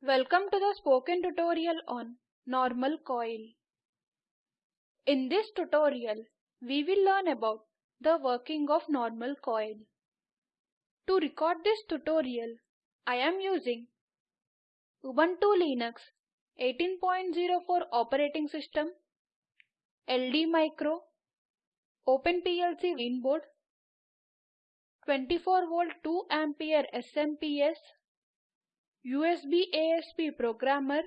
Welcome to the spoken tutorial on normal coil. In this tutorial, we will learn about the working of normal coil. To record this tutorial, I am using Ubuntu Linux 18.04 operating system, LD Micro, OpenPLC mainboard, 24 volt 2 ampere SMPS, USB ASP programmer,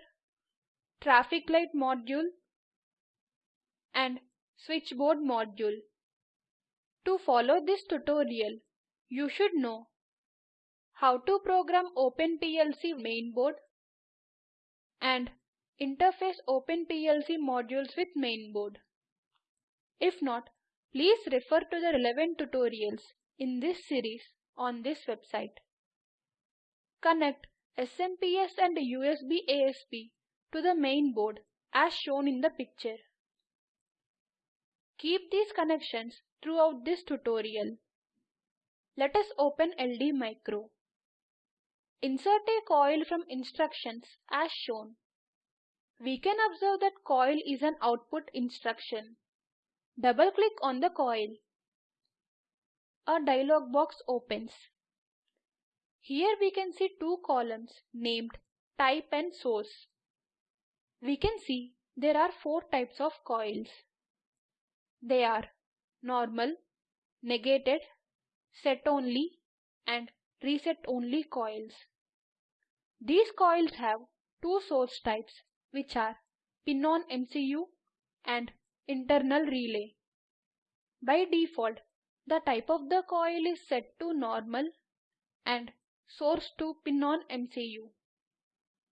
traffic light module and switchboard module. To follow this tutorial, you should know how to program OpenPLC mainboard and interface OpenPLC modules with mainboard. If not, please refer to the relevant tutorials in this series on this website. Connect SMPS and USB ASP to the main board as shown in the picture. Keep these connections throughout this tutorial. Let us open LD Micro. Insert a coil from instructions as shown. We can observe that coil is an output instruction. Double click on the coil. A dialog box opens. Here we can see two columns named type and source. We can see there are four types of coils. They are normal, negated, set only and reset only coils. These coils have two source types which are pin-on MCU and internal relay. By default, the type of the coil is set to normal and source to pin-on MCU.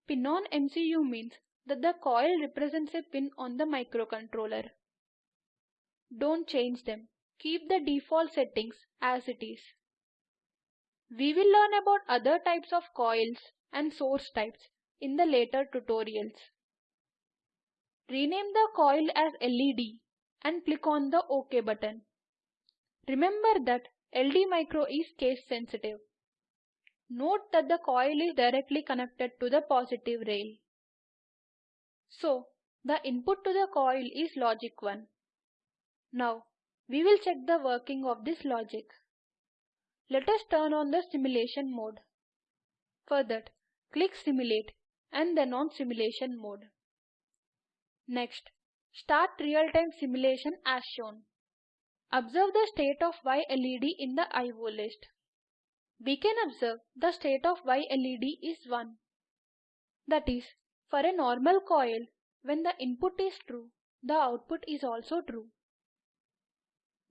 Pin-on MCU means that the coil represents a pin on the microcontroller. Don't change them. Keep the default settings as it is. We will learn about other types of coils and source types in the later tutorials. Rename the coil as LED and click on the OK button. Remember that LD Micro is case sensitive. Note that the coil is directly connected to the positive rail. So, the input to the coil is logic 1. Now, we will check the working of this logic. Let us turn on the simulation mode. For that, click Simulate and then on Simulation mode. Next, start real-time simulation as shown. Observe the state of Y LED in the IO list we can observe the state of Y LED is 1. That is, for a normal coil, when the input is true, the output is also true.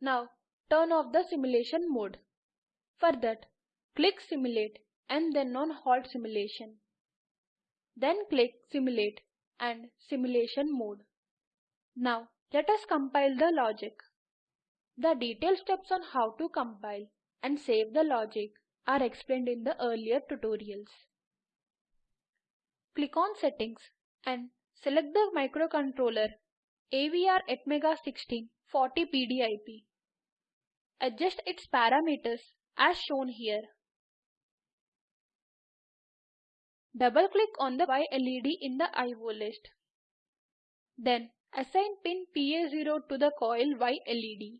Now, turn off the simulation mode. For that, click Simulate and then on Halt Simulation. Then click Simulate and Simulation mode. Now, let us compile the logic. The detailed steps on how to compile and save the logic are explained in the earlier tutorials. Click on Settings and select the microcontroller AVR Atmega 16 40 PDIP. Adjust its parameters as shown here. Double click on the Y LED in the IO list. Then assign pin PA0 to the coil Y LED.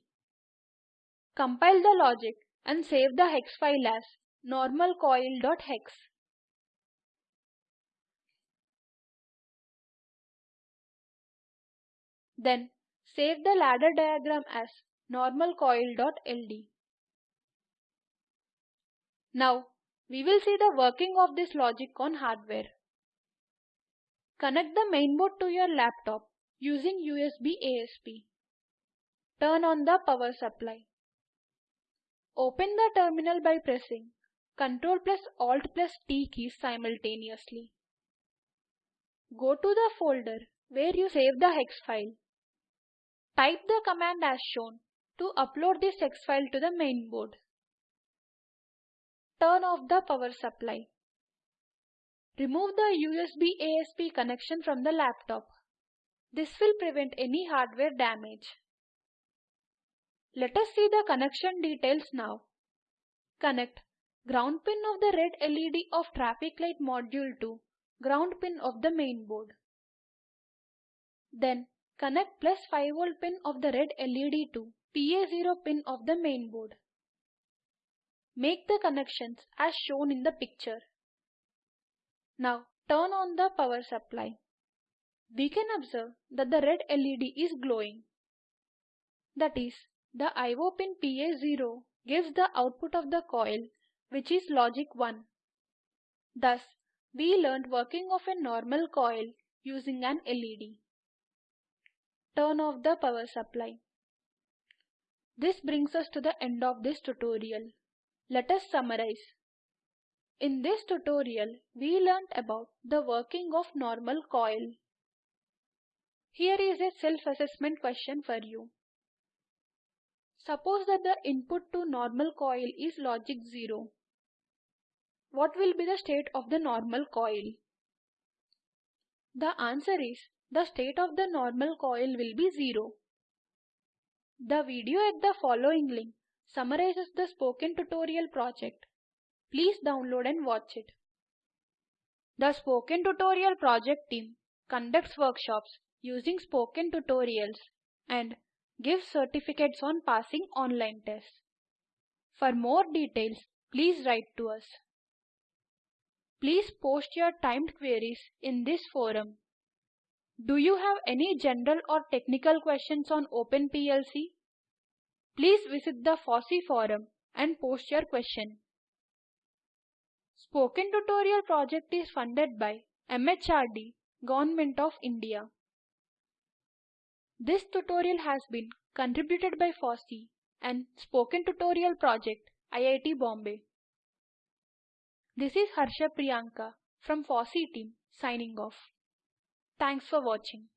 Compile the logic and save the hex file as normalcoil.hex. Then save the ladder diagram as normalcoil.ld. Now we will see the working of this logic on hardware. Connect the mainboard to your laptop using USB ASP. Turn on the power supply. Open the terminal by pressing Ctrl plus Alt plus T keys simultaneously. Go to the folder where you save the hex file. Type the command as shown to upload this hex file to the mainboard. Turn off the power supply. Remove the USB ASP connection from the laptop. This will prevent any hardware damage. Let us see the connection details now. Connect ground pin of the red LED of traffic light module to ground pin of the main board. Then connect plus 5 volt pin of the red LED to PA0 pin of the main board. Make the connections as shown in the picture. Now turn on the power supply. We can observe that the red LED is glowing. That is, the IO pin PA0 gives the output of the coil which is logic 1. Thus, we learned working of a normal coil using an LED. Turn off the power supply. This brings us to the end of this tutorial. Let us summarize. In this tutorial, we learnt about the working of normal coil. Here is a self-assessment question for you. Suppose that the input to normal coil is logic 0. What will be the state of the normal coil? The answer is the state of the normal coil will be 0. The video at the following link summarizes the spoken tutorial project. Please download and watch it. The Spoken Tutorial project team conducts workshops using spoken tutorials and gives certificates on passing online tests. For more details, please write to us. Please post your timed queries in this forum. Do you have any general or technical questions on OpenPLC? Please visit the FOSSEE forum and post your question. Spoken Tutorial project is funded by MHRD, Government of India. This tutorial has been contributed by FOSSEE and Spoken Tutorial Project, IIT Bombay. This is Harsha Priyanka from FOSSEE team signing off. Thanks for watching.